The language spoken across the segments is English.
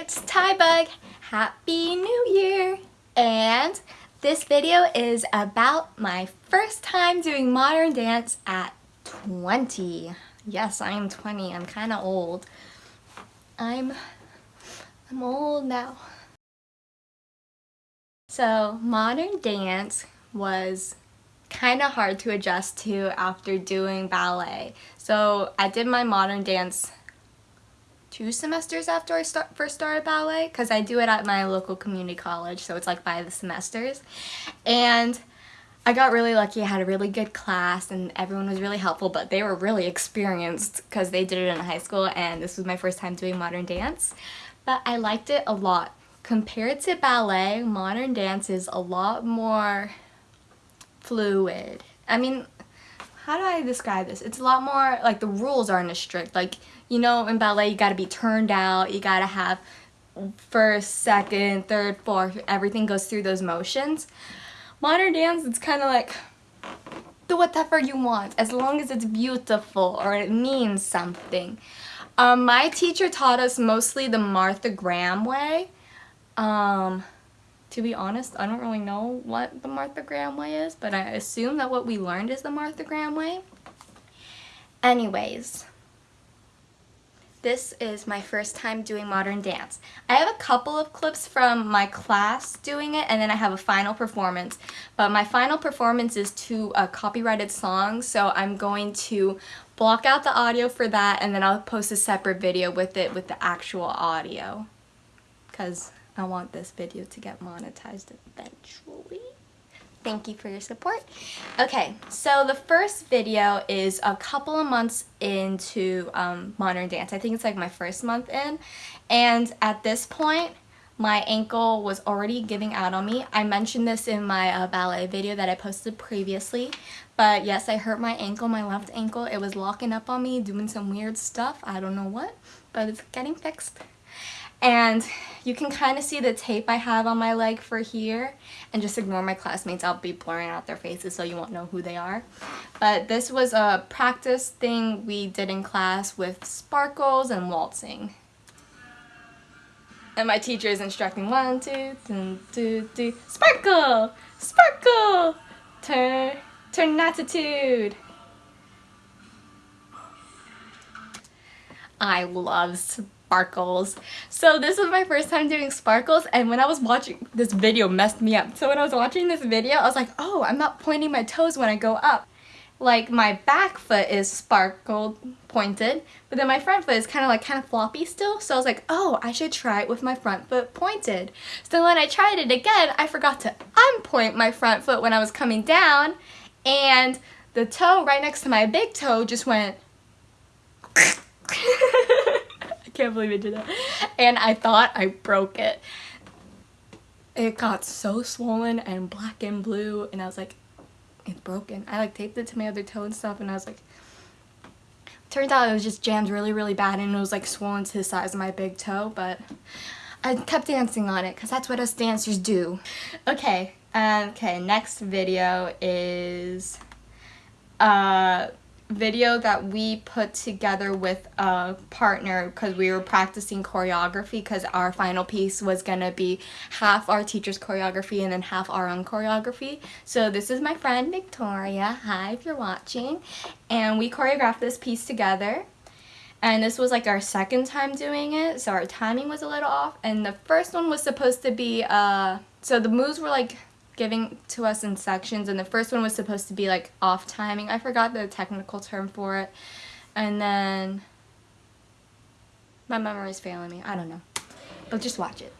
it's Tybug. Happy New Year! And this video is about my first time doing modern dance at 20. Yes, I am 20. I'm kind of old. I'm, I'm old now. So modern dance was kind of hard to adjust to after doing ballet. So I did my modern dance two semesters after I start, first started ballet because I do it at my local community college so it's like by the semesters. And I got really lucky I had a really good class and everyone was really helpful but they were really experienced because they did it in high school and this was my first time doing modern dance. But I liked it a lot. Compared to ballet modern dance is a lot more fluid. I mean how do I describe this? It's a lot more, like the rules aren't as strict. Like, you know, in ballet you gotta be turned out, you gotta have first, second, third, fourth, everything goes through those motions. Modern dance, it's kind of like, do whatever you want, as long as it's beautiful or it means something. Um, my teacher taught us mostly the Martha Graham way. Um, to be honest, I don't really know what the Martha Graham way is, but I assume that what we learned is the Martha Graham way. Anyways, this is my first time doing modern dance. I have a couple of clips from my class doing it and then I have a final performance. But my final performance is to a copyrighted song so I'm going to block out the audio for that and then I'll post a separate video with it with the actual audio. Because I want this video to get monetized eventually. Thank you for your support. Okay, so the first video is a couple of months into um, modern dance. I think it's like my first month in. And at this point, my ankle was already giving out on me. I mentioned this in my uh, ballet video that I posted previously. But yes, I hurt my ankle, my left ankle. It was locking up on me, doing some weird stuff. I don't know what, but it's getting fixed and you can kind of see the tape I have on my leg for here and just ignore my classmates. I'll be blurring out their faces so you won't know who they are. But this was a practice thing we did in class with sparkles and waltzing. And my teacher is instructing one two two two two sparkle! Sparkle! Turn turn attitude. I love sparkles. So this was my first time doing sparkles and when I was watching this video messed me up. So when I was watching this video I was like oh I'm not pointing my toes when I go up. Like my back foot is sparkled pointed but then my front foot is kind of like kind of floppy still so I was like oh I should try it with my front foot pointed. So when I tried it again I forgot to unpoint my front foot when I was coming down and the toe right next to my big toe just went can't believe I did that. And I thought I broke it. It got so swollen and black and blue and I was like, it's broken. I like taped it to my other toe and stuff and I was like, turns out it was just jammed really, really bad and it was like swollen to the size of my big toe, but I kept dancing on it because that's what us dancers do. Okay, um, okay, next video is, uh, video that we put together with a partner because we were practicing choreography because our final piece was gonna be half our teacher's choreography and then half our own choreography. So this is my friend Victoria. Hi if you're watching. And we choreographed this piece together. And this was like our second time doing it, so our timing was a little off. And the first one was supposed to be, uh, so the moves were like giving to us in sections and the first one was supposed to be like off timing. I forgot the technical term for it. And then my memory is failing me. I don't know. But just watch it.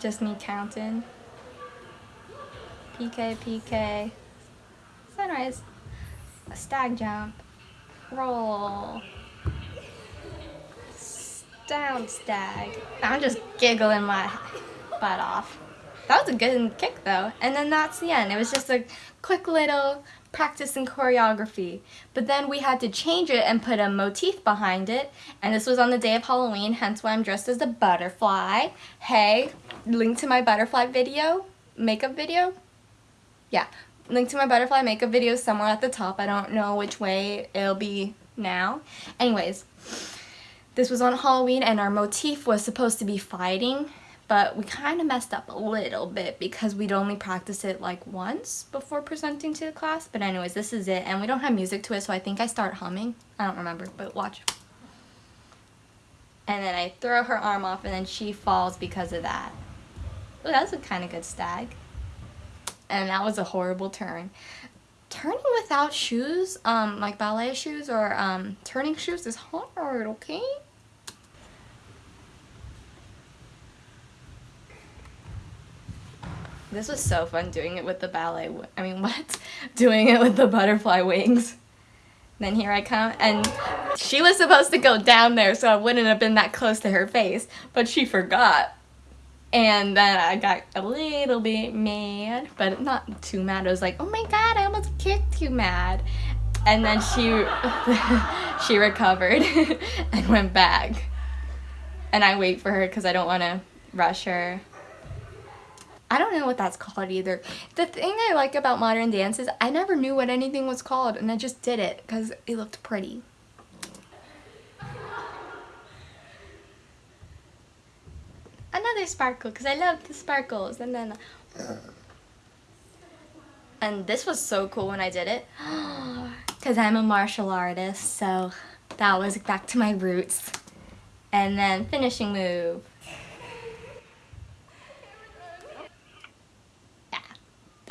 Just me counting. piqué, piqué. Sunrise. A stag jump. Roll down, stag. I'm just giggling my butt off. That was a good kick though. And then that's the end. It was just a quick little practice in choreography. But then we had to change it and put a motif behind it. And this was on the day of Halloween, hence why I'm dressed as a butterfly. Hey, link to my butterfly video, makeup video. Yeah, link to my butterfly makeup video somewhere at the top. I don't know which way it'll be now. Anyways, this was on Halloween and our motif was supposed to be fighting, but we kind of messed up a little bit because we'd only practice it like once before presenting to the class. But anyways, this is it and we don't have music to it so I think I start humming. I don't remember, but watch. And then I throw her arm off and then she falls because of that. Ooh, that was a kind of good stag. And that was a horrible turn. Turning without shoes, um, like ballet shoes or um, turning shoes is hard, okay? This was so fun doing it with the ballet, I mean what? doing it with the butterfly wings. Then here I come, and she was supposed to go down there so I wouldn't have been that close to her face, but she forgot. And then I got a little bit mad, but not too mad. I was like, oh my god, I almost kicked you mad. And then she she recovered and went back. And I wait for her because I don't want to rush her. I don't know what that's called either. The thing I like about modern dance is I never knew what anything was called and I just did it because it looked pretty. another sparkle because I love the sparkles and then and this was so cool when I did it because I'm a martial artist so that was back to my roots and then finishing move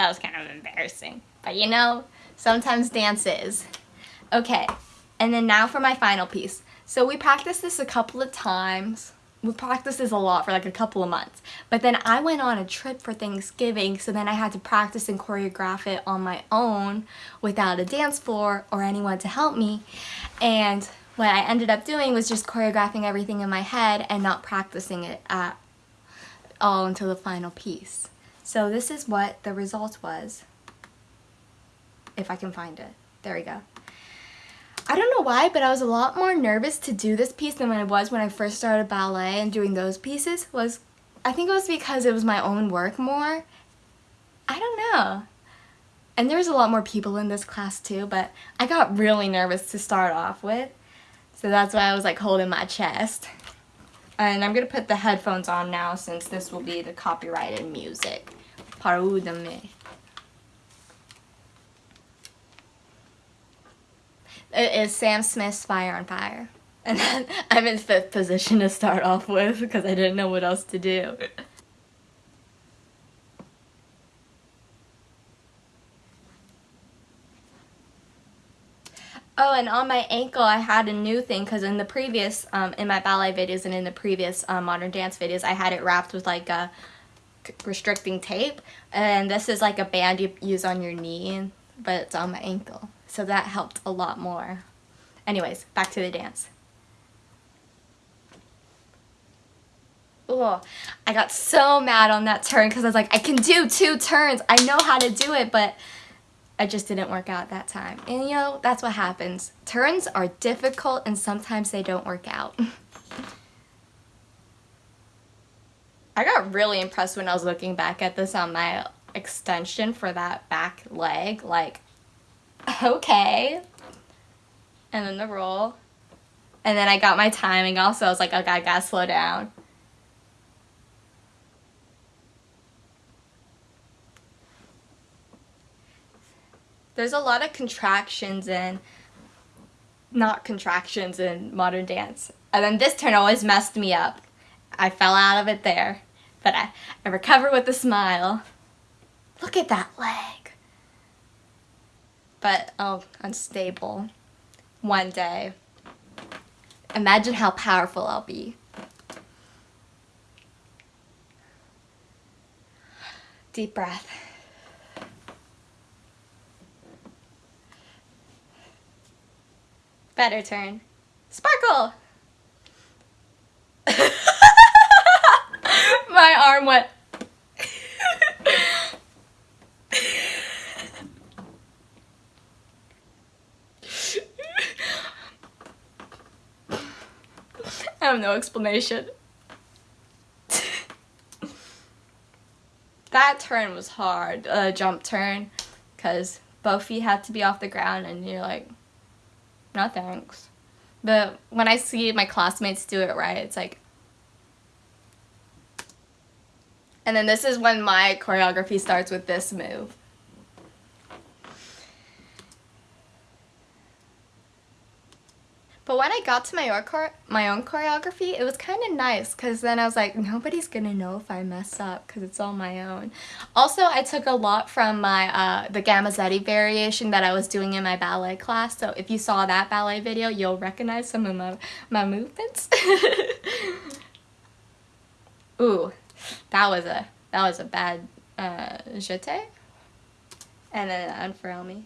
that was kind of embarrassing but you know sometimes dance is okay and then now for my final piece so we practiced this a couple of times we practiced this a lot for like a couple of months. But then I went on a trip for Thanksgiving, so then I had to practice and choreograph it on my own without a dance floor or anyone to help me. And what I ended up doing was just choreographing everything in my head and not practicing it at all until the final piece. So this is what the result was. If I can find it. There we go. I don't know why, but I was a lot more nervous to do this piece than when I was when I first started ballet and doing those pieces. Was I think it was because it was my own work more. I don't know. And there's a lot more people in this class too, but I got really nervous to start off with. So that's why I was like holding my chest. And I'm to put the headphones on now since this will be the copyrighted music. Pardon It is Sam Smith's Fire on Fire. And then I'm in fifth position to start off with because I didn't know what else to do. Oh, and on my ankle I had a new thing because in the previous, um, in my ballet videos and in the previous um, modern dance videos, I had it wrapped with like a restricting tape. And this is like a band you use on your knee, but it's on my ankle. So that helped a lot more. Anyways, back to the dance. Oh, I got so mad on that turn because I was like, I can do two turns. I know how to do it, but I just didn't work out that time. And you know, that's what happens. Turns are difficult and sometimes they don't work out. I got really impressed when I was looking back at this on my extension for that back leg. Like, okay. And then the roll. And then I got my timing also. I was like, okay, I gotta slow down. There's a lot of contractions and not contractions in modern dance. And then this turn always messed me up. I fell out of it there. But I, I with a smile. Look at that leg but oh, unstable one day. Imagine how powerful I'll be. Deep breath. Better turn. Sparkle! My arm went I have no explanation. that turn was hard, uh, jump turn, because both feet had to be off the ground and you're like, no thanks. But when I see my classmates do it right, it's like, and then this is when my choreography starts with this move. But when I got to my own, my own choreography, it was kind of nice because then I was like, nobody's going to know if I mess up because it's all my own. Also, I took a lot from my uh, the Gamzatti variation that I was doing in my ballet class. So if you saw that ballet video, you'll recognize some of my, my movements. Ooh, that was a that was a bad uh, jeté. And then unfurl me.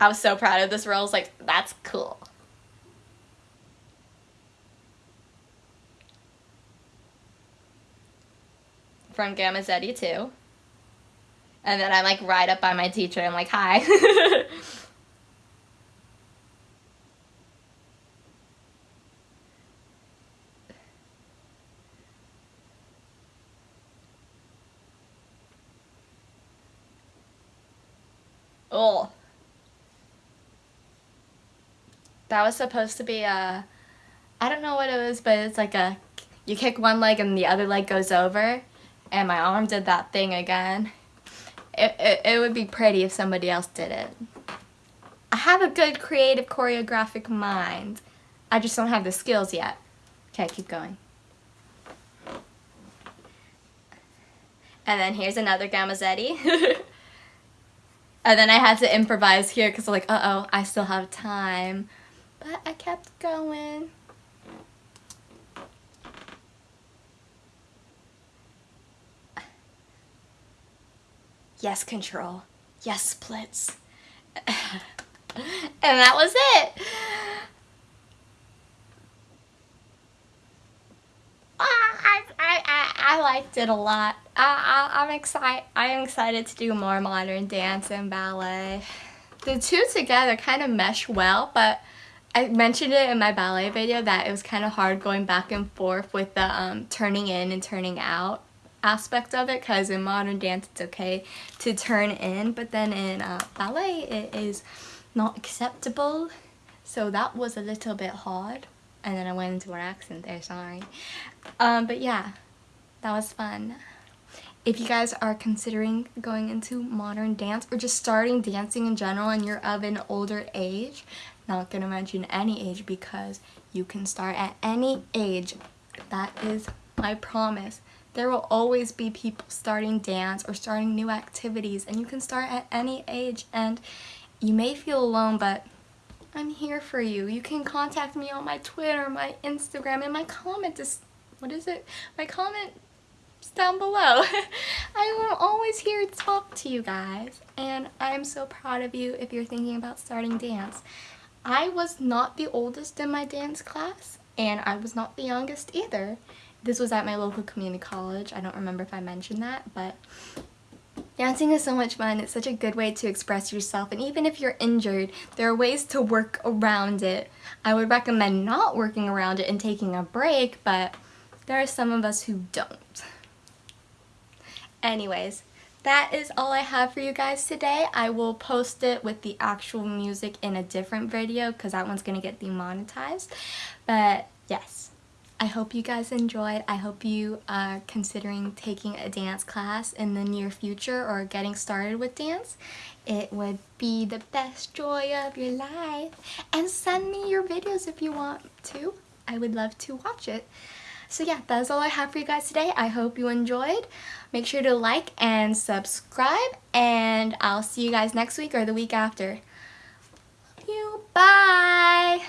I was so proud of this role. I was like, that's cool. From Gamzatti too. And then I'm like right up by my teacher. I'm like, hi. oh. that was supposed to be a, I don't know what it was, but it's like a, you kick one leg and the other leg goes over, and my arm did that thing again. It, it, it would be pretty if somebody else did it. I have a good creative choreographic mind. I just don't have the skills yet. Okay, keep going. And then here's another Gamzatti. and then I had to improvise here because I'm like, uh-oh, I still have time. But I kept going. Yes, control. Yes, splits. and that was it. Ah, I, I, I, liked it a lot. I, I, I'm excited. I am excited to do more modern dance and ballet. The two together kind of mesh well, but I mentioned it in my ballet video that it was kind of hard going back and forth with the um, turning in and turning out aspect of it because in modern dance it's okay to turn in but then in uh, ballet it is not acceptable so that was a little bit hard and then I went into an accent there sorry um, but yeah that was fun if you guys are considering going into modern dance or just starting dancing in general and you're of an older age not to mention any age because you can start at any age. That is my promise. There will always be people starting dance or starting new activities and you can start at any age and you may feel alone but I'm here for you. You can contact me on my Twitter, my Instagram, and my comment is, what is it? My comment down below. I am always here to talk to you guys and I'm so proud of you if you're thinking about starting dance. I was not the oldest in my dance class and I was not the youngest either. This was at my local community college. I don't remember if I mentioned that, but dancing is so much fun. It's such a good way to express yourself and even if you're injured, there are ways to work around it. I would recommend not working around it and taking a break, but there are some of us who don't. Anyways, that is all I have for you guys today. I will post it with the actual music in a different video because that one's going to get demonetized. But yes, I hope you guys enjoyed. I hope you are considering taking a dance class in the near future or getting started with dance. It would be the best joy of your life. And send me your videos if you want to. I would love to watch it. So yeah, that's all I have for you guys today. I hope you enjoyed. Make sure to like and subscribe, and I'll see you guys next week or the week after. Love you. Bye!